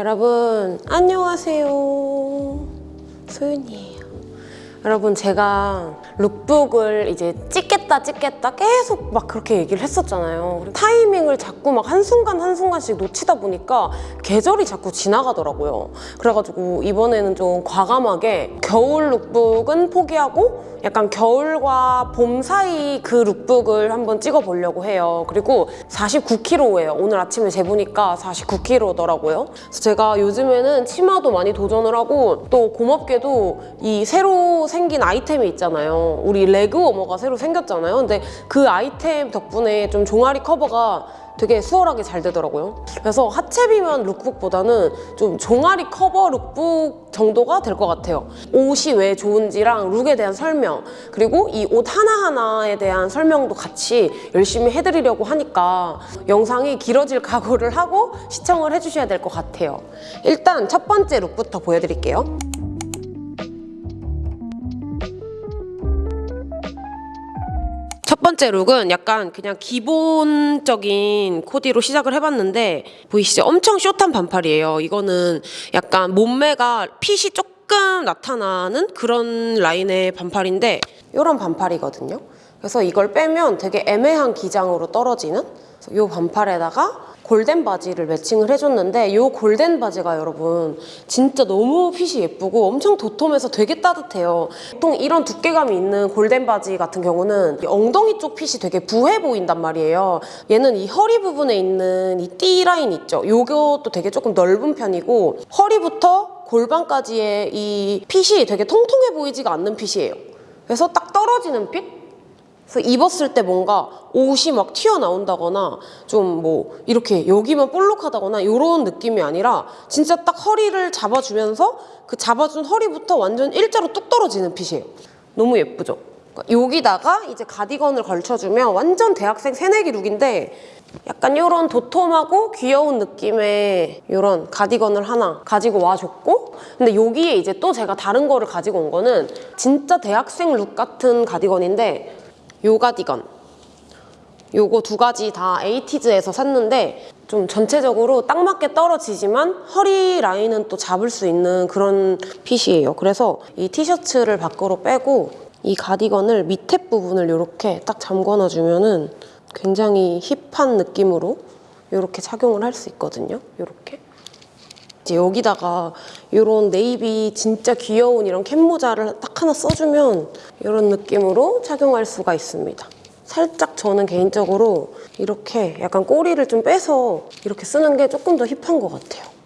여러분 안녕하세요. 소윤이에요. 여러분 제가 lookbook을 이제 찍겠다 찍겠다 계속 막 그렇게 얘기를 했었잖아요. 타이밍을 자꾸 막 한순간 한순간씩 놓치다 보니까 계절이 자꾸 지나가더라고요. 그래가지고 이번에는 좀 과감하게 겨울 lookbook은 포기하고 약간 겨울과 봄 사이 그 lookbook을 한번 찍어보려고 해요. 그리고 49kg예요. 오늘 아침에 재보니까 49kg더라고요. 그래서 제가 요즘에는 치마도 많이 도전을 하고 또 고맙게도 이 새로 생긴 아이템이 있잖아요. 우리 leg warmer가 새로 생겼잖아요 근데 그 아이템 덕분에 좀 종아리 커버가 되게 수월하게 잘 되더라고요. 그래서 하체 비만 lookbook보다는 좀 종아리 커버 룩북 정도가 될 것 같아요. 옷이 왜 좋은지랑 look에 대한 설명 그리고 이 옷 하나하나에 대한 설명도 같이 열심히 해드리려고 하니까 영상이 길어질 각오를 하고 시청을 해주셔야 될 것 같아요. 일단 첫 번째 look부터 보여드릴게요. 첫 번째 look은 약간 그냥 기본적인 코디로 시작을 해봤는데 보이시죠? 엄청 숏한 반팔이에요. 이거는 약간 몸매가 fit이 조금 나타나는 그런 라인의 반팔인데 이런 반팔이거든요. 그래서 이걸 빼면 되게 애매한 기장으로 떨어지는 이 반팔에다가 골덴 바지를 matching을 해줬는데 이 골덴 바지가 여러분 진짜 너무 fit이 예쁘고 엄청 도톰해서 되게 따뜻해요. 보통 이런 두께감이 있는 골덴 바지 같은 경우는 이 엉덩이 쪽 fit이 되게 부해 보인단 말이에요. 얘는 이 허리 부분에 있는 이 띠 라인 있죠? 요것도 되게 조금 넓은 편이고 허리부터 골반까지의 이 핏이 되게 통통해 보이지가 않는 핏이에요. 그래서 딱 떨어지는 핏? 그래서 입었을 때 뭔가 옷이 막 튀어나온다거나 좀 뭐 이렇게 여기만 볼록하다거나 이런 느낌이 아니라 진짜 딱 허리를 잡아주면서 그 잡아준 허리부터 완전 일자로 뚝 떨어지는 핏이에요. 너무 예쁘죠? 그러니까 여기다가 이제 가디건을 걸쳐주면 완전 대학생 새내기 룩인데 약간 이런 도톰하고 귀여운 느낌의 이런 가디건을 하나 가지고 와줬고 근데 여기에 이제 또 제가 다른 거를 가지고 온 거는 진짜 대학생 룩 같은 가디건인데 요 가디건 요거 두 가지 다 에이티즈에서 샀는데 좀 전체적으로 딱 맞게 떨어지지만 허리 라인은 또 잡을 수 있는 그런 핏이에요. 그래서 이 티셔츠를 밖으로 빼고 이 가디건을 밑에 부분을 이렇게 딱 잠궈놔주면 은 굉장히 힙한 느낌으로 이렇게 착용을 할 수 있거든요. 이렇게. 이제 여기다가 이런 네이비 진짜 귀여운 이런 캡 모자를 딱 하나 써주면 이런 느낌으로 착용할 수가 있습니다. 살짝 저는 개인적으로 이렇게 약간 꼬리를 좀 빼서 이렇게 쓰는 게 조금 더 힙한 것 같아요.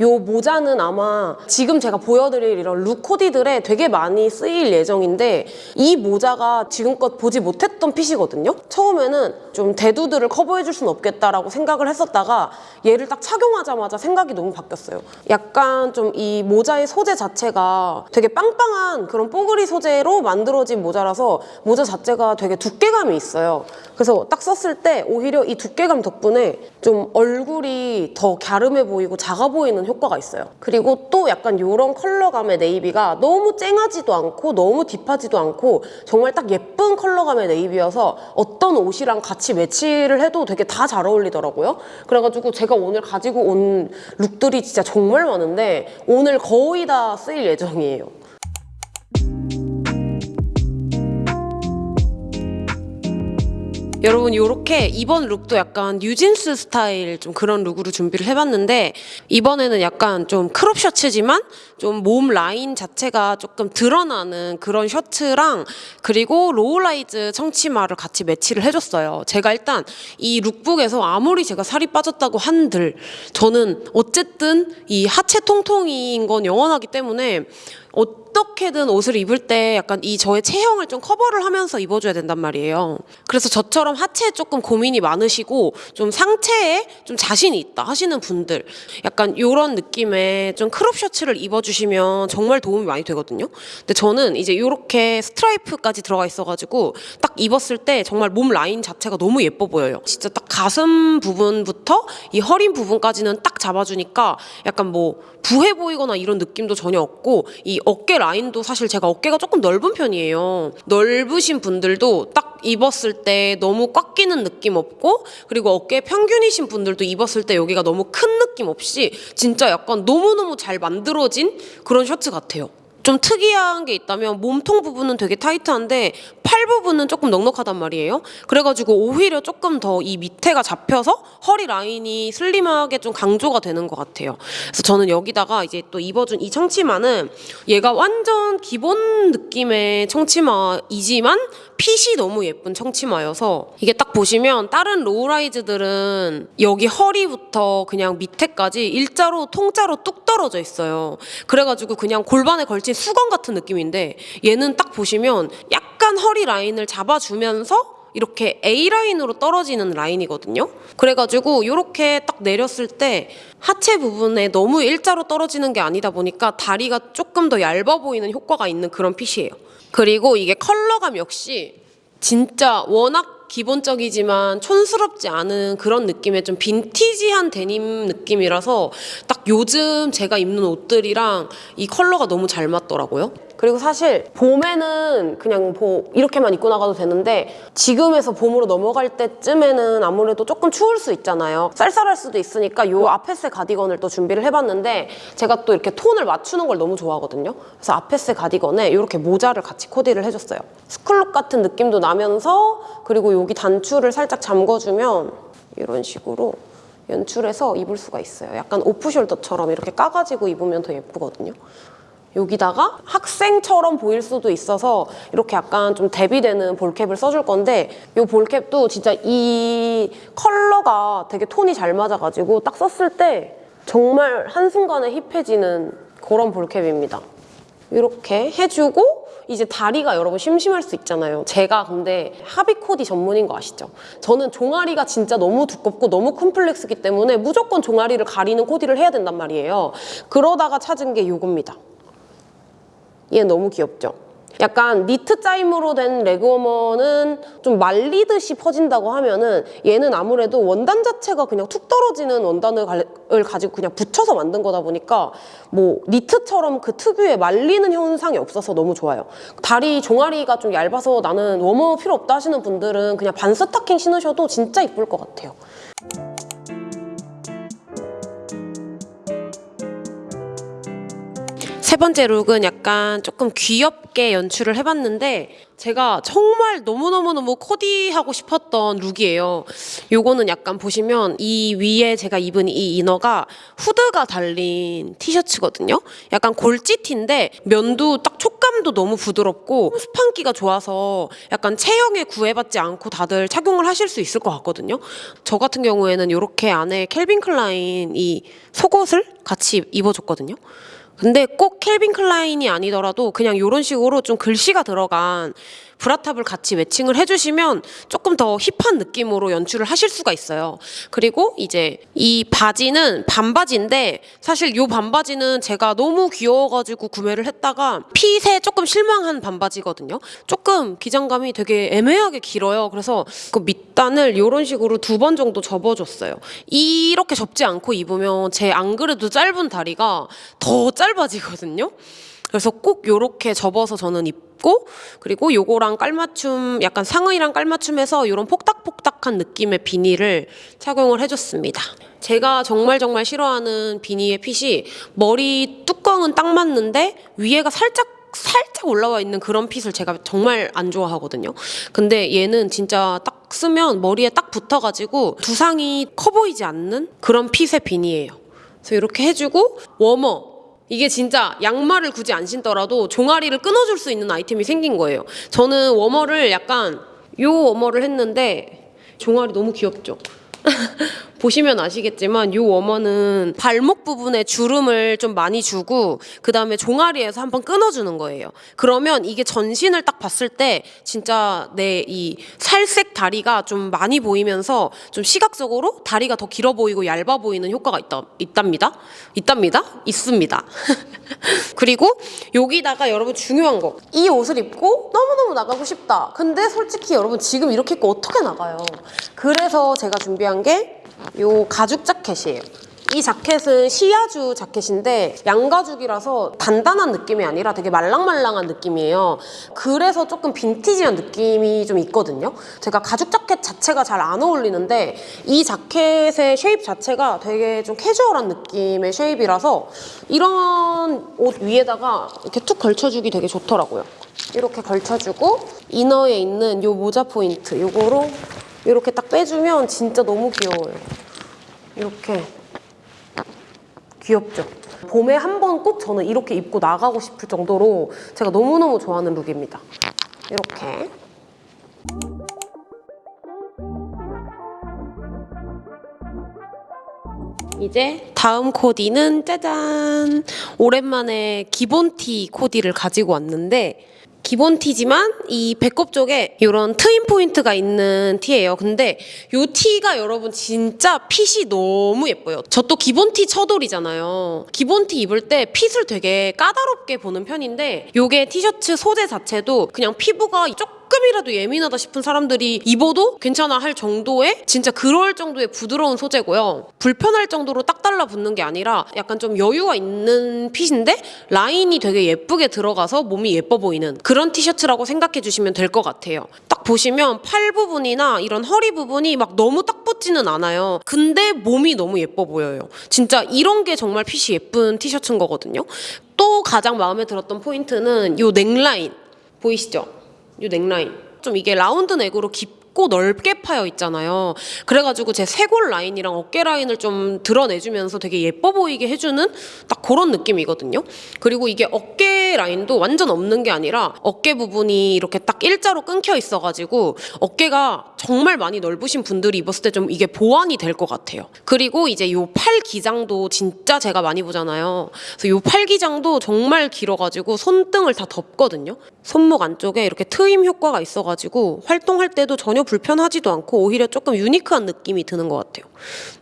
요 모자는 아마 지금 제가 보여드릴 이런 look 코디들에 되게 많이 쓰일 예정인데 이 모자가 지금껏 보지 못했던 fit이거든요. 처음에는 좀 대두들을 커버해줄 수는 없겠다라고 생각을 했었다가 얘를 딱 착용하자마자 생각이 너무 바뀌었어요. 약간 좀 이 모자의 소재 자체가 되게 빵빵한 그런 뽀글이 소재로 만들어진 모자라서 모자 자체가 되게 두께감이 있어요. 그래서 딱 썼을 때 오히려 이 두께감 덕분에 좀 얼굴이 더 갸름해 보이고 작아 보이는 효과가 있어요. 그리고 또 약간 이런 컬러감의 navy가 너무 쨍하지도 않고 너무 deep하지도 않고 정말 딱 예쁜 컬러감의 navy여서 어떤 옷이랑 같이 매치를 해도 되게 다 잘 어울리더라고요. 그래가지고 제가 오늘 가지고 온 look들이 진짜 정말 많은데 오늘 거의 다 쓰일 예정이에요. 여러분 이렇게 이번 look도 약간 뉴진스 스타일 좀 그런 look으로 준비를 해봤는데 이번에는 약간 좀 crop 셔츠지만 좀 몸 라인 자체가 조금 드러나는 그런 셔츠랑 그리고 low-rise 청치마를 같이 매치를 해줬어요. 제가 일단 이 lookbook에서 아무리 제가 살이 빠졌다고 한들 저는 어쨌든 이 하체 통통인 건 영원하기 때문에 어떻게든 옷을 입을 때 약간 이 저의 체형을 좀 커버를 하면서 입어줘야 된단 말이에요. 그래서 저처럼 하체에 조금 고민이 많으시고 좀 상체에 좀 자신이 있다 하시는 분들 약간 이런 느낌의 좀 crop 셔츠를 입어주시면 정말 도움이 많이 되거든요. 근데 저는 이제 이렇게 스트라이프까지 들어가 있어가지고 딱 입었을 때 정말 몸 라인 자체가 너무 예뻐 보여요. 진짜 딱 가슴 부분부터 이 허리 부분까지는 딱 잡아주니까 약간 뭐 부해 보이거나 이런 느낌도 전혀 없고 이 어깨 라인도 사실 제가 어깨가 조금 넓은 편이에요. 넓으신 분들도 딱 입었을 때 너무 꽉 끼는 느낌 없고 그리고 어깨 평균이신 분들도 입었을 때 여기가 너무 큰 느낌 없이 진짜 약간 너무너무 잘 만들어진 그런 셔츠 같아요. 좀 특이한 게 있다면 몸통 부분은 되게 타이트한데 팔 부분은 조금 넉넉하단 말이에요. 그래가지고 오히려 조금 더 이 밑에가 잡혀서 허리 라인이 슬림하게 좀 강조가 되는 것 같아요. 그래서 저는 여기다가 이제 또 입어준 이 청치마는 얘가 완전 기본 느낌의 청치마이지만 fit이 너무 예쁜 청치마여서 이게 딱 보시면 다른 low-rise들은 여기 허리부터 그냥 밑에까지 일자로 통짜로 뚝 떨어져 있어요. 그래가지고 그냥 골반에 걸친 수건 같은 느낌인데 얘는 딱 보시면 약간 허리 라인을 잡아주면서 이렇게 A 라인으로 떨어지는 라인이거든요. 그래가지고 이렇게 딱 내렸을 때 하체 부분에 너무 일자로 떨어지는 게 아니다 보니까 다리가 조금 더 얇아 보이는 효과가 있는 그런 핏이에요. 그리고 이게 컬러감 역시 진짜 워낙 기본적이지만 촌스럽지 않은 그런 느낌의 좀 빈티지한 데님 느낌이라서 딱 요즘 제가 입는 옷들이랑 이 컬러가 너무 잘 맞더라고요. 그리고 사실 봄에는 그냥 뭐 이렇게만 입고 나가도 되는데 지금에서 봄으로 넘어갈 때쯤에는 아무래도 조금 추울 수 있잖아요. 쌀쌀할 수도 있으니까 요 아페스 가디건을 또 준비를 해봤는데 제가 또 이렇게 톤을 맞추는 걸 너무 좋아하거든요. 그래서 아페스 가디건에 이렇게 모자를 같이 코디를 해줬어요. 스쿨룩 같은 느낌도 나면서 그리고 여기 단추를 살짝 잠궈주면 이런 식으로 연출해서 입을 수가 있어요. 약간 오프숄더처럼 이렇게 까가지고 입으면 더 예쁘거든요. 여기다가 학생처럼 보일 수도 있어서 이렇게 약간 좀 대비되는 볼캡을 써줄 건데 이 볼캡도 진짜 이 컬러가 되게 톤이 잘 맞아가지고 딱 썼을 때 정말 한순간에 힙해지는 그런 볼캡입니다. 이렇게 해주고 이제 다리가 여러분 심심할 수 있잖아요. 제가 근데 하비 코디 전문인 거 아시죠? 저는 종아리가 진짜 너무 두껍고 너무 컴플렉스기 때문에 무조건 종아리를 가리는 코디를 해야 된단 말이에요. 그러다가 찾은 게 이겁니다. 얘 너무 귀엽죠? 약간 니트 짜임으로 된 레그워머는 좀 말리듯이 퍼진다고 하면은 얘는 아무래도 원단 자체가 그냥 툭 떨어지는 원단을 가- 을 가 지고 그냥 붙여서 만든 거다 보니까 뭐 니트처럼 그 특유의 말리는 현상이 없어서 너무 좋아요. 다리 종아리가 좀 얇아서 나는 워머 필요 없다 하시는 분들은 그냥 반 스타킹 신으셔도 진짜 이쁠 것 같아요. 세 번째 look은 약간 조금 귀엽게 연출을 해봤는데 제가 정말 너무너무너무 코디하고 싶었던 look이에요. 요거는 약간 보시면 이 위에 제가 입은 이 inner가 후드가 달린 티셔츠거든요. 약간 골지티인데 면도 딱 촉감도 너무 부드럽고 스판기가 좋아서 약간 체형에 구애받지 않고 다들 착용을 하실 수 있을 것 같거든요. 저 같은 경우에는 이렇게 안에 캘빈 클라인 이 속옷을 같이 입어줬거든요. 근데 꼭 캘빈 클라인이 아니더라도 그냥 이런 식으로 좀 글씨가 들어간 bra top을 같이 matching을 해주시면 조금 더 hip한 느낌으로 연출을 하실 수가 있어요. 그리고 이제 이 바지는 반바지인데 사실 이 반바지는 제가 너무 귀여워가지고 구매를 했다가 핏에 조금 실망한 반바지거든요. 조금 기장감이 되게 애매하게 길어요. 그래서 그 밑단을 이런 식으로 두 번 정도 접어줬어요. 이렇게 접지 않고 입으면 제 안 그래도 짧은 다리가 더 짧아지거든요. 그래서 꼭 요렇게 접어서 저는 입 고 그리고 요거랑 깔맞춤 약간 상의랑 깔맞춤해서 요런 폭닥폭닥한 느낌의 비니를 착용을 해줬습니다. 제가 정말 정말 싫어하는 비니의 핏이 머리 뚜껑은 딱 맞는데 위에가 살짝 살짝 올라와 있는 그런 fit을 제가 정말 안 좋아하거든요. 근데 얘는 진짜 딱 쓰면 머리에 딱 붙어가지고 두상이 커 보이지 않는 그런 fit의 beanie예요. 그래서 이렇게 해주고 워머 이게 진짜 양말을 굳이 안 신더라도 종아리를 끊어줄 수 있는 아이템이 생긴 거예요. 저는 warmer를 약간 요 warmer를 했는데 종아리 너무 귀엽죠? 보시면 아시겠지만 이 워머는 발목 부분에 주름을 좀 많이 주고 그 다음에 종아리에서 한번 끊어주는 거예요. 그러면 이게 전신을 딱 봤을 때 진짜 내 이 살색 다리가 좀 많이 보이면서 좀 시각적으로 다리가 더 길어 보이고 얇아 보이는 효과가 있다, 있답니다. 있답니다. 있습니다. 그리고 여기다가 여러분 중요한 거. 이 옷을 입고 너무너무 나가고 싶다. 근데 솔직히 여러분 지금 이렇게 입고 어떻게 나가요? 그래서 제가 준비한 게요 가죽 자켓이에요. 이 자켓은 시아주 자켓인데 양가죽이라서 단단한 느낌이 아니라 되게 말랑말랑한 느낌이에요. 그래서 조금 빈티지한 느낌이 좀 있거든요. 제가 가죽 자켓 자체가 잘 안 어울리는데 이 자켓의 shape 자체가 되게 좀 캐주얼한 느낌의 shape이라서 이런 옷 위에다가 이렇게 툭 걸쳐주기 되게 좋더라고요. 이렇게 걸쳐주고 이너에 있는 요 모자 포인트 요거로 이렇게 딱 빼주면 진짜 너무 귀여워요. 이렇게 귀엽죠? 봄에 한 번 꼭 저는 이렇게 입고 나가고 싶을 정도로 제가 너무너무 좋아하는 look입니다. 이렇게. 이제 다음 코디는 짜잔! 오랜만에 기본 티 코디를 가지고 왔는데 기본 티지만 이 배꼽 쪽에 이런 트임 포인트가 있는 티예요. 근데 이 티가 여러분 진짜 fit이 너무 예뻐요. 저 또 기본 티 처돌이잖아요. 기본 티 입을 때 fit을 되게 까다롭게 보는 편인데 이게 티셔츠 소재 자체도 그냥 피부가 조금 이라도 예민하다 싶은 사람들이 입어도 괜찮아 할 정도의 진짜 그럴 정도의 부드러운 소재고요. 불편할 정도로 딱 달라붙는 게 아니라 약간 좀 여유가 있는 핏인데 라인이 되게 예쁘게 들어가서 몸이 예뻐 보이는 그런 티셔츠라고 생각해 주시면 될 것 같아요. 딱 보시면 팔 부분이나 이런 허리 부분이 막 너무 딱 붙지는 않아요. 근데 몸이 너무 예뻐 보여요. 진짜 이런 게 정말 핏이 예쁜 티셔츠인 거거든요. 또 가장 마음에 들었던 포인트는 이 넥라인 보이시죠? 이 넥라인 좀 이게 라운드 넥으로 깊고 넓게 파여 있잖아요. 그래가지고 제 쇄골 라인이랑 어깨 라인을 좀 드러내주면서 되게 예뻐 보이게 해주는 딱 그런 느낌이거든요. 그리고 이게 어깨 라인도 완전 없는 게 아니라 어깨 부분이 이렇게 딱 일자로 끊겨 있어가지고 어깨가 정말 많이 넓으신 분들이 입었을 때 좀 이게 보완이 될 것 같아요. 그리고 이제 요 팔 기장도 진짜 제가 많이 보잖아요. 그래서 요 팔 기장도 정말 길어가지고 손등을 다 덮거든요. 손목 안쪽에 이렇게 트임 효과가 있어가지고 활동할 때도 전혀 불편하지도 않고 오히려 조금 unique한 느낌이 드는 것 같아요.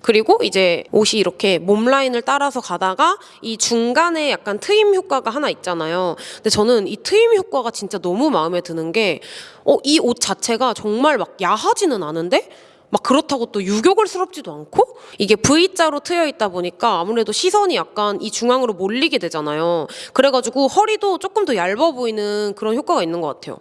그리고 이제 옷이 이렇게 몸 라인을 따라서 가다가 이 중간에 약간 트임 효과가 하나 있잖아요. 근데 저는 이 트임 효과가 진짜 너무 마음에 드는 게, 어, 이 옷 자체가 정말 막 야하지는 않은데 막 그렇다고 또 유교걸스럽지도 않고 이게 V자로 트여 있다 보니까 아무래도 시선이 약간 이 중앙으로 몰리게 되잖아요. 그래가지고 허리도 조금 더 얇아 보이는 그런 효과가 있는 것 같아요.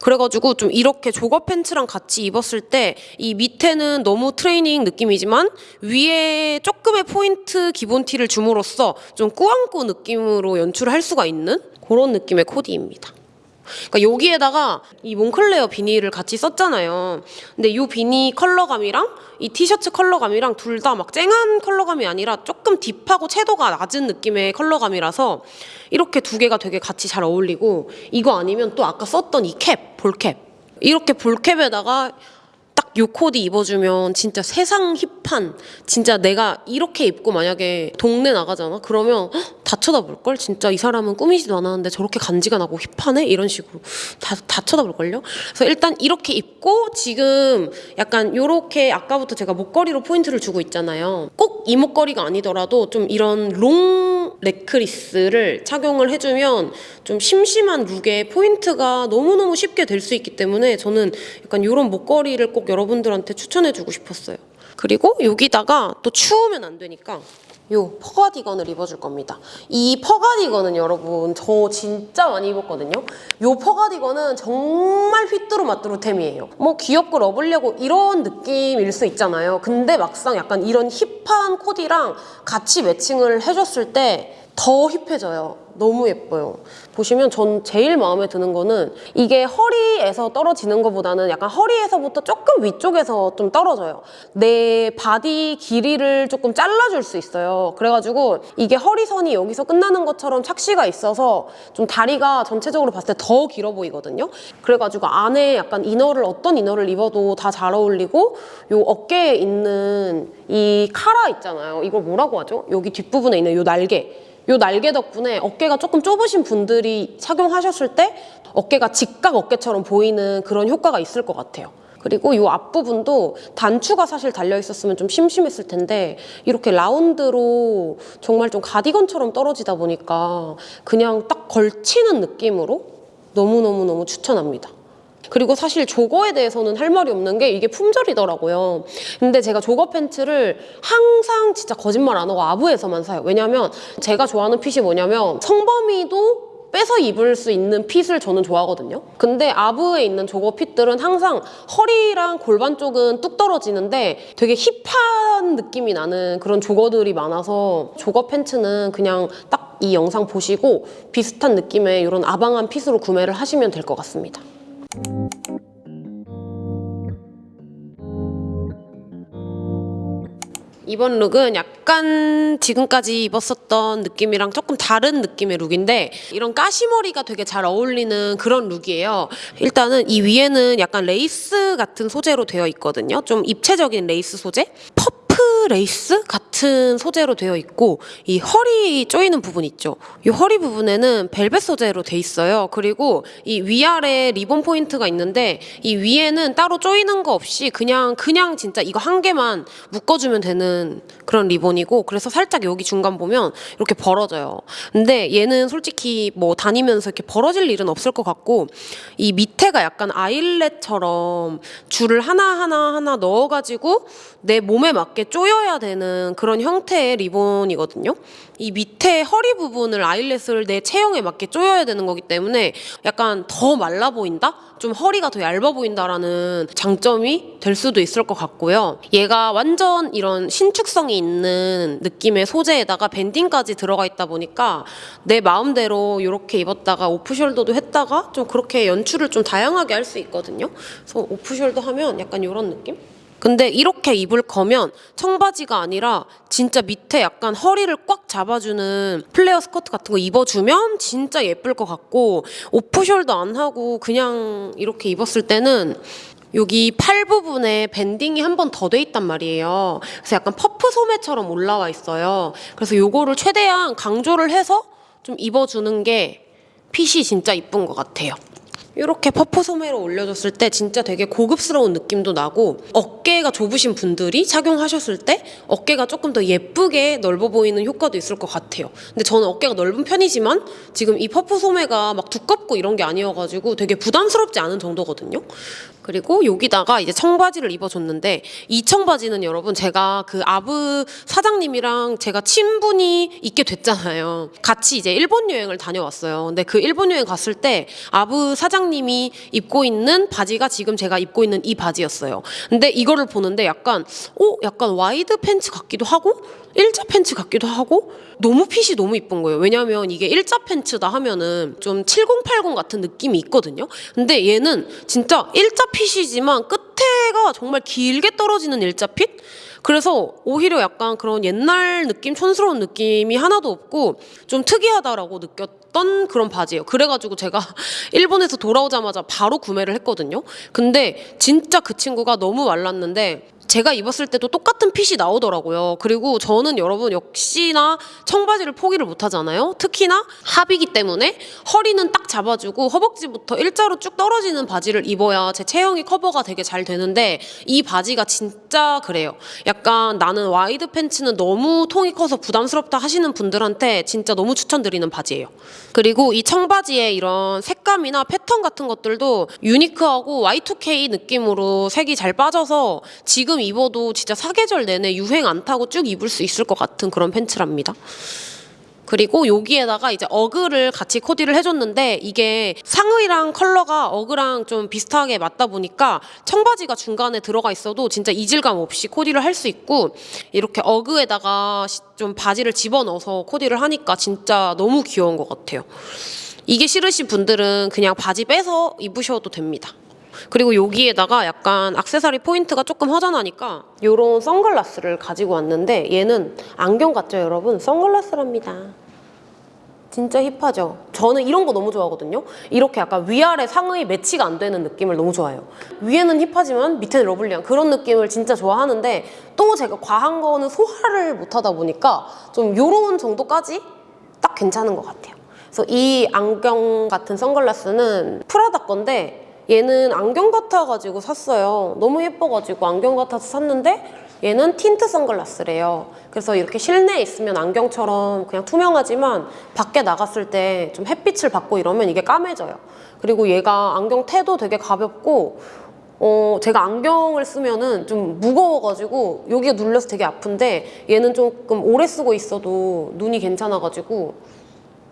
그래가지고 좀 이렇게 jogger pants랑 같이 입었을 때 이 밑에는 너무 트레이닝 느낌이지만 위에 조금의 포인트 기본 티를 줌으로써 좀 꾸안꾸 느낌으로 연출을 할 수가 있는 그런 느낌의 코디입니다. 그러니까 여기에다가 이 몽클레어 beanie를 같이 썼잖아요. 근데 이 비니 컬러감이랑 이 티셔츠 컬러감이랑 둘 다 막 쨍한 컬러감이 아니라 조금 deep하고 채도가 낮은 느낌의 컬러감이라서 이렇게 두 개가 되게 같이 잘 어울리고 이거 아니면 또 아까 썼던 이 캡, ball cap 이렇게 ball cap에다가 딱 요 코디 입어주면 진짜 세상 hip한 진짜 내가 이렇게 입고 만약에 동네 나가잖아 그러면 헉, 다 쳐다볼걸? 진짜 이 사람은 꾸미지도 않았는데 저렇게 간지가 나고 hip하네? 이런 식으로 다, 다 쳐다볼걸요? 그래서 일단 이렇게 입고 지금 약간 요렇게 아까부터 제가 목걸이로 포인트를 주고 있잖아요. 꼭 이 목걸이가 아니더라도 좀 이런 long necklace를 착용을 해주면 좀 심심한 look에 포인트가 너무너무 쉽게 될 수 있기 때문에 저는 약간 이런 목걸이를 꼭 여러분들한테 추천해주고 싶었어요. 그리고 여기다가 또 추우면 안 되니까 요 fur 가디건을 입어줄 겁니다. 이 fur 가디건은 여러분 저 진짜 많이 입었거든요. 요 fur 가디건은 정말 휘뚜루마뚜루템이에요. 뭐 귀엽고 lovely하고 이런 느낌일 수 있잖아요. 근데 막상 약간 이런 hip한 코디랑 같이 matching을 해줬을 때 더 hip해져요. 너무 예뻐요. 보시면 전 제일 마음에 드는 거는 이게 허리에서 떨어지는 것보다는 약간 허리에서부터 조금 위쪽에서 좀 떨어져요. 내 바디 길이를 조금 잘라줄 수 있어요. 그래가지고 이게 허리선이 여기서 끝나는 것처럼 착시가 있어서 좀 다리가 전체적으로 봤을 때 더 길어 보이거든요. 그래가지고 안에 약간 inner를 어떤 inner를 입어도 다 잘 어울리고 요 어깨에 있는 이 카라 있잖아요. 이걸 뭐라고 하죠? 여기 뒷부분에 있는 요 날개. 요 날개 덕분에 어깨가 조금 좁으신 분들이 착용하셨을 때 어깨가 직각 어깨처럼 보이는 그런 효과가 있을 것 같아요. 그리고 이 앞부분도 단추가 사실 달려 있었으면 좀 심심했을 텐데 이렇게 라운드로 정말 좀 가디건처럼 떨어지다 보니까 그냥 딱 걸치는 느낌으로 너무너무너무 추천합니다. 그리고 사실 조거에 대해서는 할 말이 없는 게 이게 품절이더라고요. 근데 제가 조거 팬츠를 항상 진짜 거짓말 안 하고 아부에서만 사요. 왜냐면 제가 좋아하는 핏이 뭐냐면 성범이도 빼서 입을 수 있는 핏을 저는 좋아하거든요. 근데 아부에 있는 조거 핏들은 항상 허리랑 골반 쪽은 뚝 떨어지는데 되게 힙한 느낌이 나는 그런 조거들이 많아서 조거 팬츠는 그냥 딱 이 영상 보시고 비슷한 느낌의 이런 아방한 핏으로 구매를 하시면 될 것 같습니다. 이번 look은 약간 지금까지 입었었던 느낌이랑 조금 다른 느낌의 look인데 이런 까시머리가 되게 잘 어울리는 그런 look이에요. 일단은 이 위에는 약간 레이스 같은 소재로 되어 있거든요. 좀 입체적인 레이스 소재. 퍼프 레이스 같은 소재로 되어 있고 이 허리 조이는 부분 있죠. 이 허리 부분에는 벨벳 소재로 돼 있어요. 그리고 이 위아래 리본 포인트가 있는데 이 위에는 따로 조이는 거 없이 그냥 그냥 진짜 이거 한 개만 묶어주면 되는 그런 리본이고 그래서 살짝 여기 중간 보면 이렇게 벌어져요. 근데 얘는 솔직히 뭐 다니면서 이렇게 벌어질 일은 없을 것 같고 이 밑에가 약간 아일렛처럼 줄을 하나 하나 하나 넣어가지고 내 몸에 맞게 조여 야 되는 그런 형태의 리본이거든요. 이 밑에 허리 부분을 아일렛을 내 체형에 맞게 조여야 되는 거기 때문에 약간 더 말라 보인다? 좀 허리가 더 얇아 보인다라는 장점이 될 수도 있을 것 같고요. 얘가 완전 이런 신축성이 있는 느낌의 소재에다가 밴딩까지 들어가 있다 보니까 내 마음대로 이렇게 입었다가 off-shoulder도 했다가 좀 그렇게 연출을 좀 다양하게 할 수 있거든요. 그래서 off-shoulder 하면 약간 이런 느낌? 근데 이렇게 입을 거면 청바지가 아니라 진짜 밑에 약간 허리를 꽉 잡아주는 플레어 스커트 같은 거 입어주면 진짜 예쁠 것 같고 off-shoulder 안 하고 그냥 이렇게 입었을 때는 여기 팔 부분에 밴딩이 한 번 더 돼 있단 말이에요. 그래서 약간 퍼프 소매처럼 올라와 있어요. 그래서 요거를 최대한 강조를 해서 좀 입어주는 게 핏이 진짜 이쁜 것 같아요. 이렇게 퍼프 소매로 올려줬을 때 진짜 되게 고급스러운 느낌도 나고 어깨가 좁으신 분들이 착용하셨을 때 어깨가 조금 더 예쁘게 넓어 보이는 효과도 있을 것 같아요. 근데 저는 어깨가 넓은 편이지만 지금 이 퍼프 소매가 막 두껍고 이런 게 아니어가지고 되게 부담스럽지 않은 정도거든요. 그리고 여기다가 이제 청바지를 입어줬는데 이 청바지는 여러분 제가 그 아브 사장님이랑 제가 친분이 있게 됐잖아요. 같이 이제 일본 여행을 다녀왔어요. 근데 그 일본 여행 갔을 때 아브 사장님이 입고 있는 바지가 지금 제가 입고 있는 이 바지였어요. 근데 이거를 보는데 약간 어 약간 와이드 팬츠 같기도 하고 일자 팬츠 같기도 하고 너무 fit이 너무 이쁜 거예요. 왜냐면 이게 일자 팬츠다 하면은 좀 7080 같은 느낌이 있거든요. 근데 얘는 진짜 일자 fit이지만 끝에가 정말 길게 떨어지는 일자 fit? 그래서 오히려 약간 그런 옛날 느낌, 촌스러운 느낌이 하나도 없고 좀 특이하다라고 느꼈던 그런 바지예요. 그래가지고 제가 일본에서 돌아오자마자 바로 구매를 했거든요. 근데 진짜 그 친구가 너무 말랐는데 제가 입었을 때도 똑같은 핏이 나오더라고요. 그리고 저는 여러분 역시나 청바지를 포기를 못 하잖아요. 특히나 하비이기 때문에 허리는 딱 잡아주고 허벅지부터 일자로 쭉 떨어지는 바지를 입어야 제 체형이 커버가 되게 잘 되는데 이 바지가 진짜 그래요. 약간 나는 와이드 팬츠는 너무 통이 커서 부담스럽다 하시는 분들한테 진짜 너무 추천드리는 바지예요. 그리고 이 청바지의 이런 색감이나 패턴 같은 것들도 유니크하고 Y2K 느낌으로 색이 잘 빠져서 지금 입어도 진짜 사계절 내내 유행 안 타고 쭉 입을 수 있을 것 같은 그런 팬츠랍니다. 그리고 여기에다가 이제 어그를 같이 코디를 해줬는데 이게 상의랑 컬러가 어그랑 좀 비슷하게 맞다 보니까 청바지가 중간에 들어가 있어도 진짜 이질감 없이 코디를 할 수 있고 이렇게 어그에다가 시- 좀 바지를 집어넣어서 코디를 하니까 진짜 너무 귀여운 것 같아요. 이게 싫으신 분들은 그냥 바지 빼서 입으셔도 됩니다. 그리고 여기에다가 약간 악세사리 포인트가 조금 허전하니까 이런 선글라스를 가지고 왔는데 얘는 안경 같죠 여러분? 선글라스랍니다. 진짜 hip하죠? 저는 이런 거 너무 좋아하거든요? 이렇게 약간 위아래 상의 매치가 안 되는 느낌을 너무 좋아해요. 위에는 hip하지만 밑에는 lovely한 그런 느낌을 진짜 좋아하는데 또 제가 과한 거는 소화를 못 하다 보니까 좀 요런 정도까지 딱 괜찮은 것 같아요. 그래서 이 안경 같은 선글라스는 프라다 건데 얘는 안경 같아가지고 샀어요. 너무 예뻐가지고 안경 같아서 샀는데 얘는 틴트 선글라스래요. 그래서 이렇게 실내에 있으면 안경처럼 그냥 투명하지만 밖에 나갔을 때 좀 햇빛을 받고 이러면 이게 까매져요. 그리고 얘가 안경 테도 되게 가볍고 어, 제가 안경을 쓰면은 좀 무거워가지고 여기가 눌려서 되게 아픈데 얘는 조금 오래 쓰고 있어도 눈이 괜찮아가지고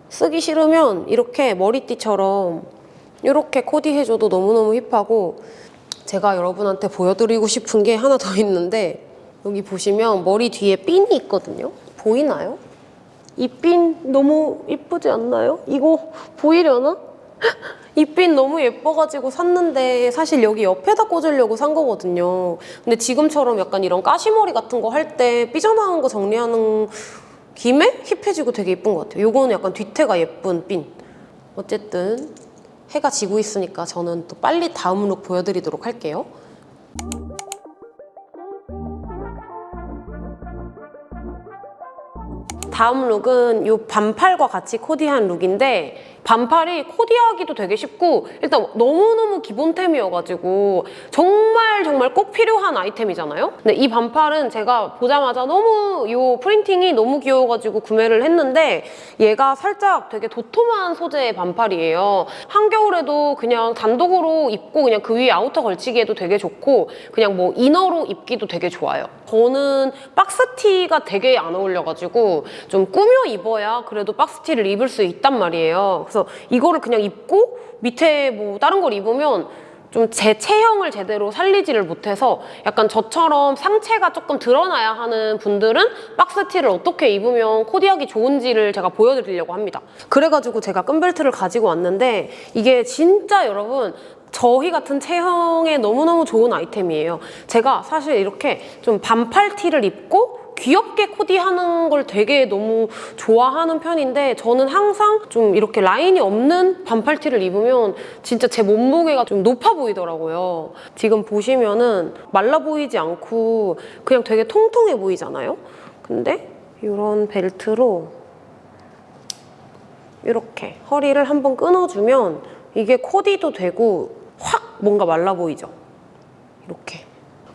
쓰기 싫으면 이렇게 머리띠처럼 이렇게 코디 해줘도 너무너무 힙하고 제가 여러분한테 보여드리고 싶은 게 하나 더 있는데 여기 보시면 머리 뒤에 핀이 있거든요. 보이나요? 이 핀 너무 이쁘지 않나요? 이거 보이려나? 이 핀 너무 예뻐가지고 샀는데 사실 여기 옆에다 꽂으려고 산 거거든요. 근데 지금처럼 약간 이런 까시머리 같은 거 할 때 삐져나온 거 정리하는 김에 힙해지고 되게 예쁜 것 같아요. 요거는 약간 뒤태가 예쁜 핀. 어쨌든 해가 지고 있으니까 저는 또 빨리 다음 룩 보여드리도록 할게요. 다음 룩은 이 반팔과 같이 코디한 룩인데 반팔이 코디하기도 되게 쉽고 일단 너무너무 기본템이어가지고 정말 정말 꼭 필요한 아이템이잖아요? 근데 이 반팔은 제가 보자마자 너무 이 프린팅이 너무 귀여워가지고 구매를 했는데 얘가 살짝 되게 도톰한 소재의 반팔이에요. 한겨울에도 그냥 단독으로 입고 그냥 그 위에 outer 걸치기에도 되게 좋고 그냥 뭐 inner로 입기도 되게 좋아요. 저는 박스티가 되게 안 어울려가지고 좀 꾸며 입어야 그래도 박스티를 입을 수 있단 말이에요. 그래서 이거를 그냥 입고 밑에 뭐 다른 걸 입으면 좀 제 체형을 제대로 살리지를 못해서 약간 저처럼 상체가 조금 드러나야 하는 분들은 박스티를 어떻게 입으면 코디하기 좋은지를 제가 보여드리려고 합니다. 그래가지고 제가 끈벨트를 가지고 왔는데 이게 진짜 여러분 저희 같은 체형에 너무너무 좋은 아이템이에요. 제가 사실 이렇게 좀 반팔 티를 입고 귀엽게 코디하는 걸 되게 너무 좋아하는 편인데 저는 항상 좀 이렇게 라인이 없는 반팔티를 입으면 진짜 제 몸무게가 좀 높아 보이더라고요. 지금 보시면은 말라 보이지 않고 그냥 되게 통통해 보이잖아요. 근데 이런 벨트로 이렇게 허리를 한번 끊어주면 이게 코디도 되고 확 뭔가 말라 보이죠? 이렇게.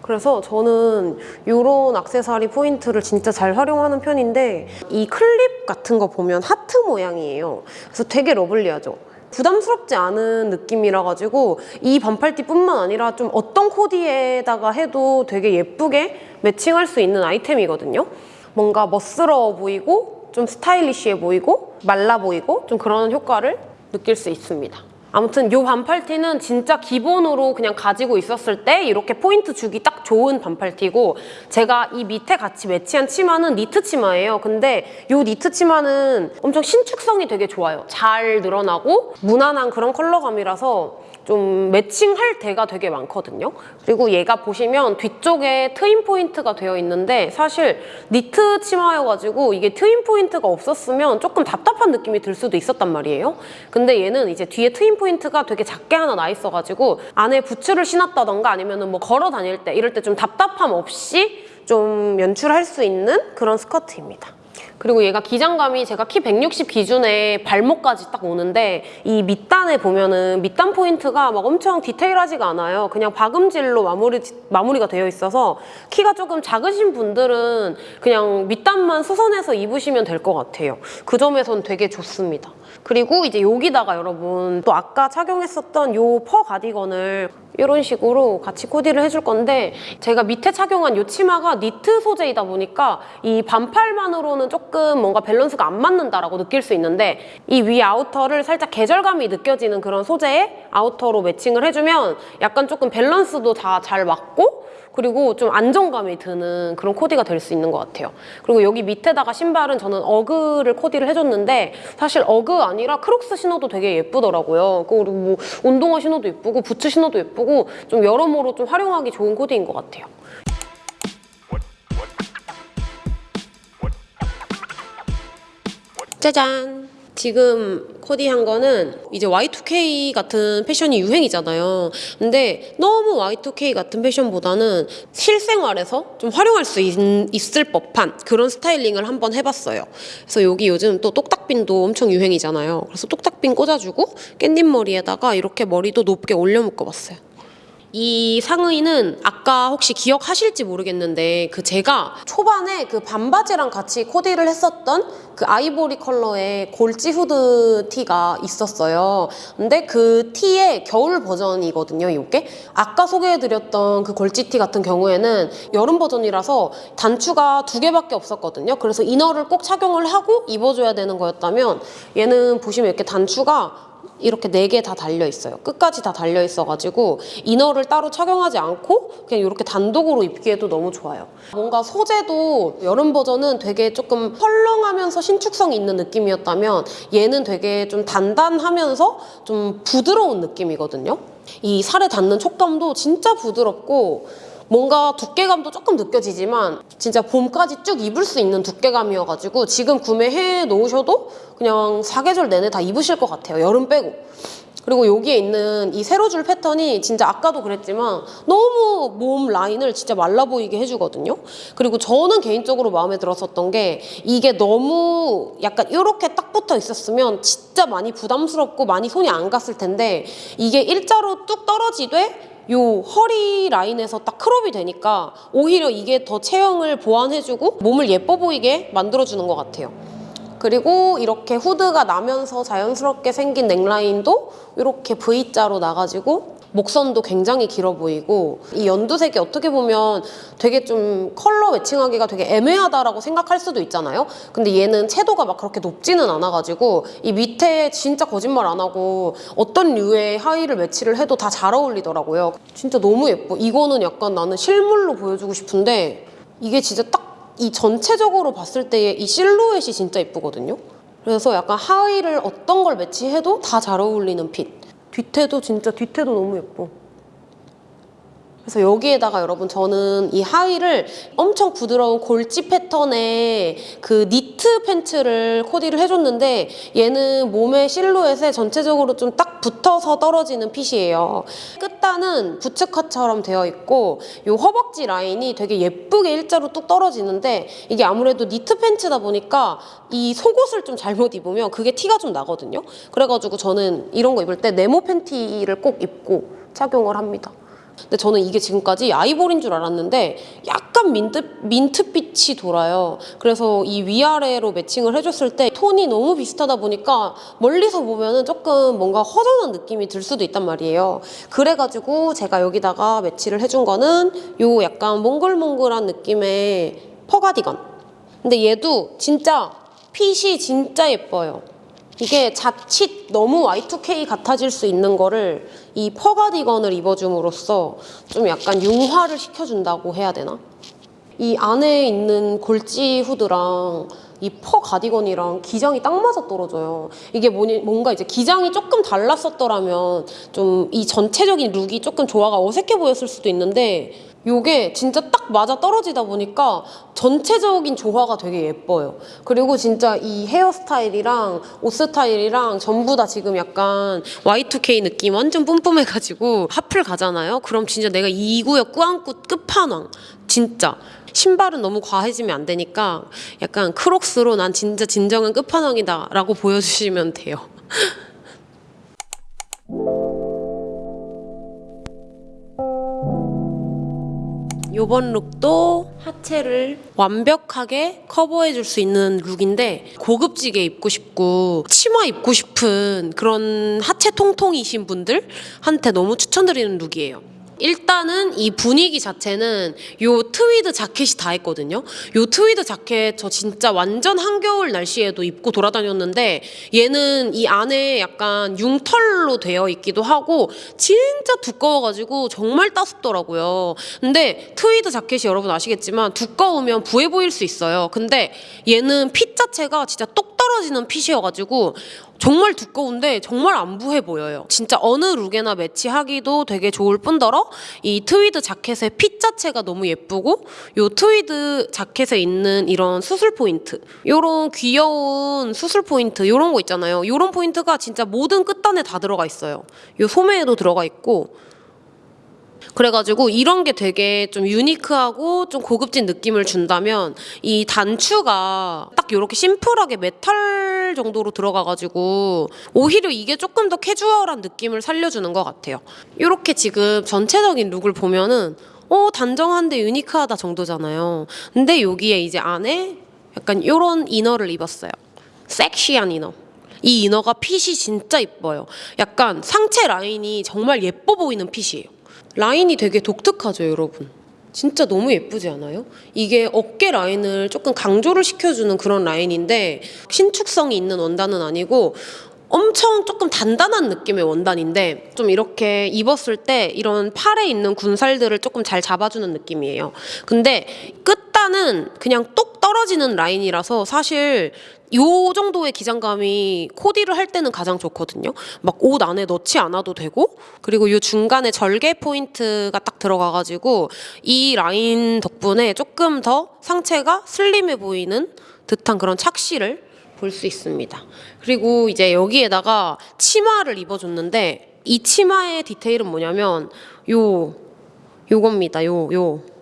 그래서 저는 이런 악세사리 포인트를 진짜 잘 활용하는 편인데 이 클립 같은 거 보면 하트 모양이에요. 그래서 되게 lovely하죠. 부담스럽지 않은 느낌이라 가지고 이 반팔티뿐만 아니라 좀 어떤 코디에다가 해도 되게 예쁘게 matching할 수 있는 아이템이거든요. 뭔가 멋스러워 보이고 좀 스타일리시해 보이고 말라 보이고 좀 그런 효과를 느낄 수 있습니다. 아무튼 이 반팔티는 진짜 기본으로 그냥 가지고 있었을 때 이렇게 포인트 주기 딱 좋은 반팔티고 제가 이 밑에 같이 매치한 치마는 니트 치마예요. 근데 이 니트 치마는 엄청 신축성이 되게 좋아요. 잘 늘어나고 무난한 그런 컬러감이라서 좀 매칭할 데가 되게 많거든요. 그리고 얘가 보시면 뒤쪽에 트임 포인트가 되어 있는데 사실 니트 치마여가지고 이게 트임 포인트가 없었으면 조금 답답한 느낌이 들 수도 있었단 말이에요. 근데 얘는 이제 뒤에 트임 포인트가 되게 작게 하나 나 있어가지고 안에 부츠를 신었다던가 아니면 뭐 걸어 다닐 때 이럴 때 좀 답답함 없이 좀 연출할 수 있는 그런 스커트입니다. 그리고 얘가 기장감이 제가 키 160 기준에 발목까지 딱 오는데 이 밑단에 보면은 밑단 포인트가 막 엄청 디테일하지가 않아요. 그냥 박음질로 마무리, 마무리가 되어 있어서 키가 조금 작으신 분들은 그냥 밑단만 수선해서 입으시면 될 것 같아요. 그 점에선 되게 좋습니다. 그리고 이제 여기다가 여러분 또 아까 착용했었던 요 fur 가디건을 이런 식으로 같이 코디를 해줄 건데 제가 밑에 착용한 이 치마가 니트 소재이다 보니까 이 반팔만으로는 조금 뭔가 밸런스가 안 맞는다라고 느낄 수 있는데 이 위 outer를 살짝 계절감이 느껴지는 그런 소재의 outer로 matching을 해주면 약간 조금 밸런스도 다 잘 맞고 그리고 좀 안정감이 드는 그런 코디가 될 수 있는 것 같아요. 그리고 여기 밑에다가 신발은 저는 어그를 코디를 해줬는데 사실 어그 아니라 크록스 신어도 되게 예쁘더라고요. 그리고 뭐 운동화 신어도 예쁘고 부츠 신어도 예쁘고 좀 여러모로 좀 활용하기 좋은 코디인 것 같아요. 짜잔! 지금 코디 한 거는 이제 Y2K 같은 패션이 유행이잖아요. 근데 너무 Y2K 같은 패션보다는 실생활에서 좀 활용할 수 있, 있을 법한 그런 스타일링을 한번 해봤어요. 그래서 여기 요즘 또 똑딱핀도 엄청 유행이잖아요. 그래서 똑딱핀 꽂아주고 깻잎 머리에다가 이렇게 머리도 높게 올려 묶어봤어요. 이 상의는 아까 혹시 기억하실지 모르겠는데 그 제가 초반에 그 반바지랑 같이 코디를 했었던 그 아이보리 컬러의 골지 후드 티가 있었어요. 근데 그 티의 겨울 버전이거든요, 이게. 아까 소개해드렸던 그 골지 티 같은 경우에는 여름 버전이라서 단추가 두 개밖에 없었거든요. 그래서 이너를 꼭 착용을 하고 입어줘야 되는 거였다면 얘는 보시면 이렇게 단추가 이렇게 네 개 다 달려 있어요. 끝까지 다 달려 있어가지고 이너를 따로 착용하지 않고 그냥 이렇게 단독으로 입기에도 너무 좋아요. 뭔가 소재도 여름 버전은 되게 조금 헐렁하면서 신축성이 있는 느낌이었다면 얘는 되게 좀 단단하면서 좀 부드러운 느낌이거든요. 이 살에 닿는 촉감도 진짜 부드럽고 뭔가 두께감도 조금 느껴지지만 진짜 봄까지 쭉 입을 수 있는 두께감이어가지고 지금 구매해 놓으셔도 그냥 사계절 내내 다 입으실 것 같아요. 여름 빼고. 그리고 여기에 있는 이 세로줄 패턴이 진짜 아까도 그랬지만 너무 몸 라인을 진짜 말라 보이게 해주거든요. 그리고 저는 개인적으로 마음에 들었었던 게 이게 너무 약간 이렇게 딱 붙어 있었으면 진짜 많이 부담스럽고 많이 손이 안 갔을 텐데 이게 일자로 뚝 떨어지되 요 허리 라인에서 딱 크롭이 되니까 오히려 이게 더 체형을 보완해주고 몸을 예뻐 보이게 만들어주는 것 같아요. 그리고 이렇게 후드가 나면서 자연스럽게 생긴 넥라인도 이렇게 V자로 나가지고 목선도 굉장히 길어 보이고 이 연두색이 어떻게 보면 되게 좀 컬러 매칭하기가 되게 애매하다라고 생각할 수도 있잖아요. 근데 얘는 채도가 막 그렇게 높지는 않아가지고 이 밑에 진짜 거짓말 안 하고 어떤 류의 하의를 매치를 해도 다 잘 어울리더라고요. 진짜 너무 예뻐. 이거는 약간 나는 실물로 보여주고 싶은데 이게 진짜 딱 이 전체적으로 봤을 때의 이 실루엣이 진짜 예쁘거든요. 그래서 약간 하의를 어떤 걸 매치해도 다 잘 어울리는 핏. 뒤태도 진짜 뒤태도 너무 예뻐. 그래서 여기에다가 여러분 저는 이 하의를 엄청 부드러운 골지 패턴의 그 니트 팬츠를 코디를 해줬는데 얘는 몸의 실루엣에 전체적으로 좀 딱 붙어서 떨어지는 핏이에요. 끝단은 부츠컷처럼 되어 있고 이 허벅지 라인이 되게 예쁘게 일자로 뚝 떨어지는데 이게 아무래도 니트 팬츠다 보니까 이 속옷을 좀 잘못 입으면 그게 티가 좀 나거든요. 그래가지고 저는 이런 거 입을 때 네모 팬티를 꼭 입고 착용을 합니다. 근데 저는 이게 지금까지 아이보리인 줄 알았는데 약간 민트, 민트빛이 돌아요. 그래서 이 위아래로 매칭을 해줬을 때 톤이 너무 비슷하다 보니까 멀리서 보면 은 조금 뭔가 허전한 느낌이 들 수도 있단 말이에요. 그래가지고 제가 여기다가 매치를 해준 거는 요 약간 몽글몽글한 느낌의 fur 가디건. 근데 얘도 진짜 핏이 진짜 예뻐요. 이게 자칫 너무 Y2K 같아질 수 있는 거를 이 fur 가디건을 입어줌으로써 좀 약간 융화를 시켜준다고 해야 되나? 이 안에 있는 골지 후드랑 이 fur 가디건이랑 기장이 딱 맞아 떨어져요. 이게 뭐니, 뭔가 이제 기장이 조금 달랐었더라면 좀 이 전체적인 룩이 조금 조화가 어색해 보였을 수도 있는데 요게 진짜 딱 맞아 떨어지다 보니까 전체적인 조화가 되게 예뻐요. 그리고 진짜 이 헤어스타일이랑 옷 스타일이랑 전부 다 지금 약간 Y2K 느낌 완전 뿜뿜해가지고 하플 가잖아요. 그럼 진짜 내가 이 구역 꾸안꾸 끝판왕. 진짜. 신발은 너무 과해지면 안 되니까 약간 크록스로 난 진짜 진정한 끝판왕이다 라고 보여주시면 돼요. 요번 look도 하체를 완벽하게 커버해 줄 수 있는 look인데 고급지게 입고 싶고 치마 입고 싶은 그런 하체 통통이신 분들한테 너무 추천드리는 look이에요. 일단은 이 분위기 자체는 요 트위드 자켓이 다 했거든요. 요 트위드 자켓 저 진짜 완전 한겨울 날씨에도 입고 돌아다녔는데 얘는 이 안에 약간 융털로 되어 있기도 하고 진짜 두꺼워가지고 정말 따숩더라고요. 근데 트위드 자켓이 여러분 아시겠지만 두꺼우면 부해 보일 수 있어요. 근데 얘는 fit 자체가 진짜 똑 떨어지는 fit이어가지고 정말 두꺼운데 정말 안 부해 보여요. 진짜 어느 look에나 매치하기도 되게 좋을 뿐더러 이 트위드 자켓의 fit 자체가 너무 예쁘고 요 트위드 자켓에 있는 이런 수술 포인트 요런 귀여운 수술 포인트 요런 거 있잖아요. 요런 포인트가 진짜 모든 끝단에 다 들어가 있어요. 요 소매에도 들어가 있고 그래가지고 이런 게 되게 좀 unique하고 좀 고급진 느낌을 준다면 이 단추가 딱 이렇게 심플하게 메탈 정도로 들어가가지고 오히려 이게 조금 더 캐주얼한 느낌을 살려주는 것 같아요. 이렇게 지금 전체적인 look을 보면은 어 단정한데 unique하다 정도잖아요. 근데 여기에 이제 안에 약간 이런 이너를 입었어요. 섹시한 이너. 이 이너가 핏이 진짜 이뻐요. 약간 상체 라인이 정말 예뻐 보이는 핏이에요. 라인이 되게 독특하죠, 여러분. 진짜 너무 예쁘지 않아요? 이게 어깨 라인을 조금 강조를 시켜주는 그런 라인인데 신축성이 있는 원단은 아니고 엄청 조금 단단한 느낌의 원단인데 좀 이렇게 입었을 때 이런 팔에 있는 군살들을 조금 잘 잡아주는 느낌이에요. 근데 끝단은 그냥 똑 떨어지는 라인이라서 사실 요 정도의 기장감이 코디를 할 때는 가장 좋거든요. 막 옷 안에 넣지 않아도 되고 그리고 요 중간에 절개 포인트가 딱 들어가가지고 이 라인 덕분에 조금 더 상체가 슬림해 보이는 듯한 그런 착시를 볼 수 있습니다. 그리고 이제 여기에다가 치마를 입어줬는데 이 치마의 디테일은 뭐냐면 요 요겁니다. 요 요.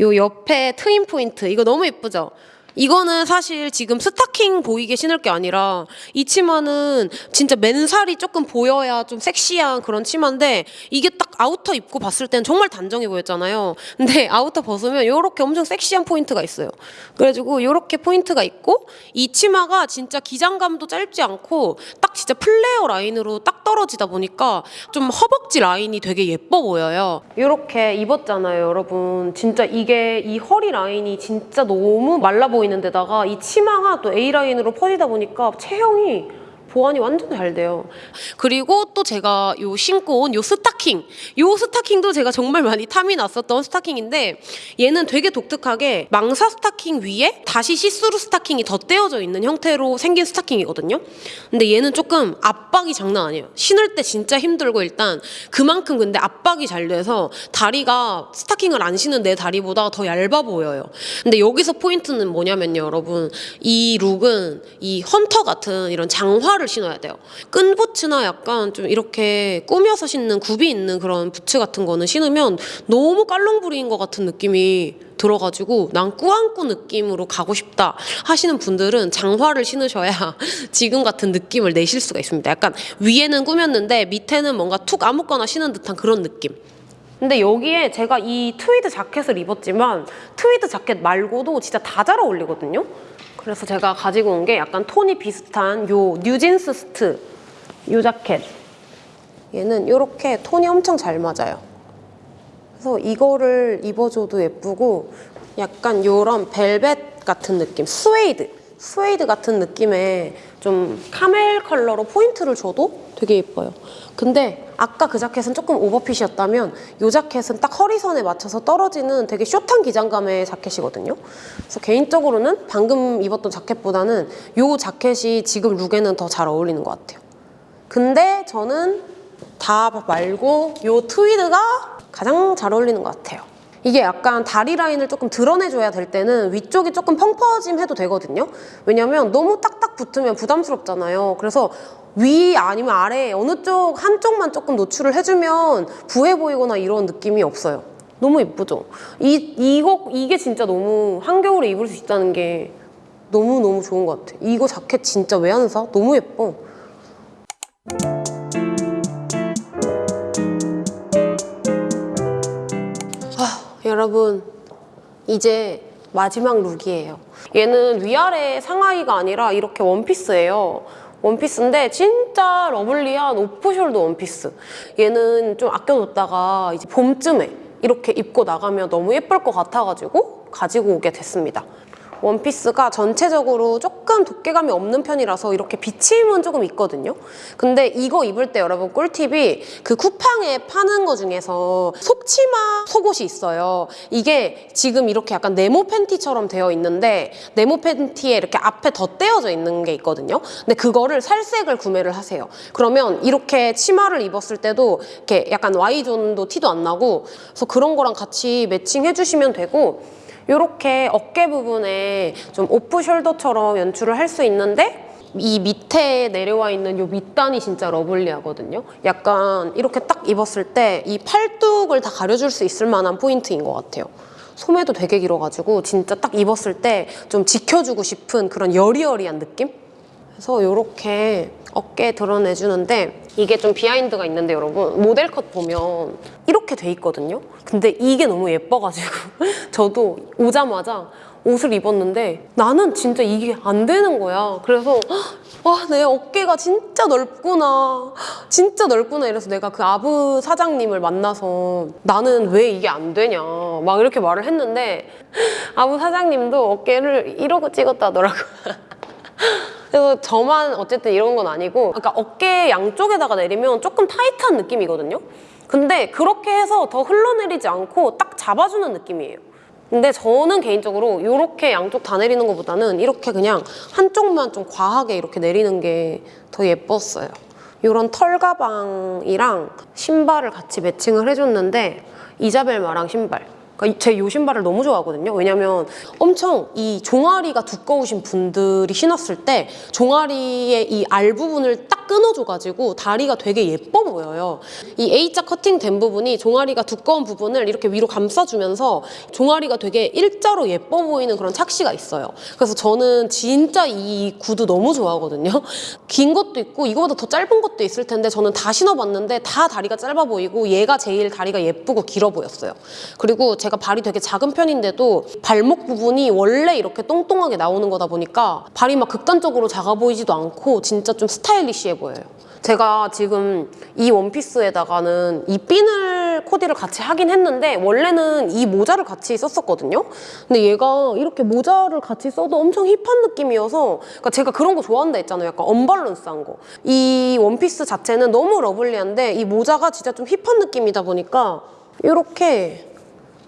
요 옆에 트임 포인트 이거 너무 예쁘죠? 이거는 사실 지금 스타킹 보이게 신을 게 아니라 이 치마는 진짜 맨살이 조금 보여야 좀 섹시한 그런 치마인데 이게 딱 outer 입고 봤을 땐 정말 단정해 보였잖아요. 근데 outer 벗으면 이렇게 엄청 섹시한 포인트가 있어요. 그래가지고 이렇게 포인트가 있고 이 치마가 진짜 기장감도 짧지 않고 딱 진짜 플레어 라인으로 딱 떨어지다 보니까 좀 허벅지 라인이 되게 예뻐 보여요. 이렇게 입었잖아요, 여러분. 진짜 이게 이 허리 라인이 진짜 너무 말라 보이는 데다가 이 치마가 또 A 라인으로 퍼지다 보니까 체형이 보완이 완전 잘 돼요. 그리고 또 제가 요 신고 온 요 스타킹. 요 스타킹도 제가 정말 많이 탐이 났었던 스타킹인데 얘는 되게 독특하게 망사 스타킹 위에 다시 시스루 스타킹이 덧대어져 있는 형태로 생긴 스타킹이거든요. 근데 얘는 조금 압박이 장난 아니에요. 신을 때 진짜 힘들고 일단 그만큼 근데 압박이 잘 돼서 다리가 스타킹을 안 신은 내 다리보다 더 얇아 보여요. 근데 여기서 포인트는 뭐냐면요, 여러분. 이 룩은 이 헌터 같은 이런 장화를 신어야 돼요. 끈 부츠나 약간 좀 이렇게 꾸며서 신는 굽이 있는 그런 부츠 같은 거는 신으면 너무 깔롱부리인 것 같은 느낌이 들어가지고 난 꾸안꾸 느낌으로 가고 싶다 하시는 분들은 장화를 신으셔야 지금 같은 느낌을 내실 수가 있습니다. 약간 위에는 꾸몄는데 밑에는 뭔가 툭 아무거나 신은 듯한 그런 느낌. 근데 여기에 제가 이 트위드 자켓을 입었지만 트위드 자켓 말고도 진짜 다 잘 어울리거든요. 그래서 제가 가지고 온 게 약간 톤이 비슷한 요 뉴진스 스트 요 자켓. 얘는 이렇게 톤이 엄청 잘 맞아요. 그래서 이거를 입어줘도 예쁘고 약간 요런 벨벳 같은 느낌, 스웨이드, 스웨이드 같은 느낌의 좀 camel 컬러로 포인트를 줘도 되게 예뻐요. 근데 아까 그 자켓은 조금 overfit이었다면 이 자켓은 딱 허리선에 맞춰서 떨어지는 되게 short한 기장감의 자켓이거든요. 그래서 개인적으로는 방금 입었던 자켓보다는 이 자켓이 지금 look에는 더 잘 어울리는 것 같아요. 근데 저는 다 말고 이 트위드가 가장 잘 어울리는 것 같아요. 이게 약간 다리 라인을 조금 드러내줘야 될 때는 위쪽이 조금 펑퍼짐 해도 되거든요. 왜냐면 너무 딱딱 붙으면 부담스럽잖아요. 그래서 위 아니면 아래 어느 쪽 한쪽만 조금 노출을 해주면 부해 보이거나 이런 느낌이 없어요. 너무 예쁘죠? 이, 이거, 이게 진짜 너무 한겨울에 입을 수 있다는 게 너무너무 좋은 것 같아. 이거 자켓 진짜 왜 안 사? 너무 예뻐. 여러분 이제 마지막 look이에요. 얘는 위아래 상하의가 아니라 이렇게 원피스예요. 원피스인데 진짜 lovely한 off-shoulder 원피스. 얘는 좀 아껴뒀다가 이제 봄쯤에 이렇게 입고 나가면 너무 예쁠 것 같아가지고 가지고 오게 됐습니다 원피스가 전체적으로 조금 두께감이 없는 편이라서 이렇게 비침은 조금 있거든요. 근데 이거 입을 때 여러분 꿀팁이 그 쿠팡에 파는 거 중에서 속치마 속옷이 있어요. 이게 지금 이렇게 약간 네모 팬티처럼 되어 있는데 네모 팬티에 이렇게 앞에 덧대어져 있는 게 있거든요. 근데 그거를 살색을 구매를 하세요. 그러면 이렇게 치마를 입었을 때도 이렇게 약간 Y존도 티도 안 나고 그래서 그런 거랑 같이 매칭해 주시면 되고 이렇게 어깨 부분에 좀 off-shoulder처럼 연출을 할 수 있는데 이 밑에 내려와 있는 요 밑단이 진짜 lovely하거든요. 약간 이렇게 딱 입었을 때 이 팔뚝을 다 가려줄 수 있을 만한 포인트인 것 같아요. 소매도 되게 길어가지고 진짜 딱 입었을 때 좀 지켜주고 싶은 그런 여리여리한 느낌? 그래서 이렇게 어깨 드러내주는데 이게 좀 비하인드가 있는데 여러분 모델 컷 보면 이렇게 돼 있거든요. 근데 이게 너무 예뻐가지고 저도 오자마자 옷을 입었는데 나는 진짜 이게 안 되는 거야. 그래서 와, 내 어깨가 진짜 넓구나. 진짜 넓구나. 이래서 내가 그 아부 사장님을 만나서 나는 왜 이게 안 되냐. 막 이렇게 말을 했는데 아부 사장님도 어깨를 이러고 찍었다 하더라고요. 그래서 저만 어쨌든 이런 건 아니고 그러니까 어깨 양쪽에다가 내리면 조금 타이트한 느낌이거든요. 근데 그렇게 해서 더 흘러내리지 않고 딱 잡아주는 느낌이에요. 근데 저는 개인적으로 이렇게 양쪽 다 내리는 것보다는 이렇게 그냥 한쪽만 좀 과하게 이렇게 내리는 게 더 예뻤어요. 이런 털 가방이랑 신발을 같이 매칭을 해줬는데 이자벨 마랑 신발. 그러니까 제이 신발을 너무 좋아하거든요. 왜냐면 엄청 이 종아리가 두꺼우신 분들이 신었을 때 종아리의 이 알 부분을 딱 끊어줘가지고 다리가 되게 예뻐 보여요. 이 A자 커팅된 부분이 종아리가 두꺼운 부분을 이렇게 위로 감싸주면서 종아리가 되게 일자로 예뻐 보이는 그런 착시가 있어요. 그래서 저는 진짜 이 구두 너무 좋아하거든요. 긴 것도 있고 이거보다 더 짧은 것도 있을 텐데 저는 다 신어봤는데 다 다리가 짧아 보이고 얘가 제일 다리가 예쁘고 길어 보였어요. 그리고 제가 발이 되게 작은 편인데도 발목 부분이 원래 이렇게 똥똥하게 나오는 거다 보니까 발이 막 극단적으로 작아 보이지도 않고 진짜 좀 스타일리시해 보여요. 제가 지금 이 원피스에다가는 이 비니를 코디를 같이 하긴 했는데 원래는 이 모자를 같이 썼었거든요. 근데 얘가 이렇게 모자를 같이 써도 엄청 hip한 느낌이어서 그러니까 제가 그런 거 좋아한다 했잖아요. 약간 언밸런스한 거. 이 원피스 자체는 너무 lovely한데 이 모자가 진짜 좀 hip한 느낌이다 보니까 이렇게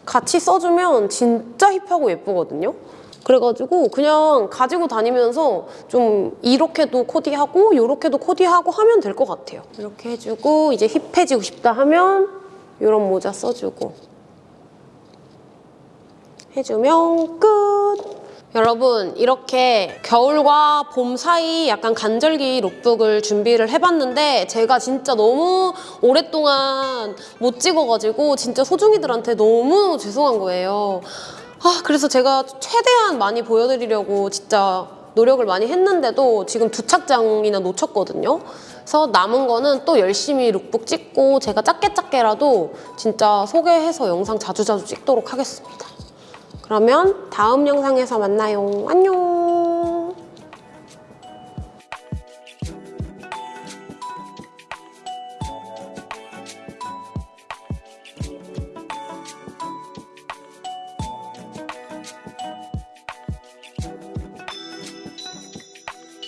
같이 써주면 진짜 hip하고 예쁘거든요. 그래가지고 그냥 가지고 다니면서 좀 이렇게도 코디하고 이렇게도 코디하고 하면 될 것 같아요. 이렇게 해주고 이제 hip해지고 싶다 하면 이런 모자 써주고 해주면 끝! 여러분 이렇게 겨울과 봄 사이 약간 간절기 룩북을 준비를 해봤는데 제가 진짜 너무 오랫동안 못 찍어가지고 진짜 소중이들한테 너무 죄송한 거예요. 아 그래서 제가 최대한 많이 보여드리려고 진짜 노력을 많이 했는데도 지금 두 착장이나 놓쳤거든요. 그래서 남은 거는 또 열심히 룩북 찍고 제가 작게 작게라도 진짜 소개해서 영상 자주자주 찍도록 하겠습니다. 그러면 다음 영상에서 만나요. 안녕!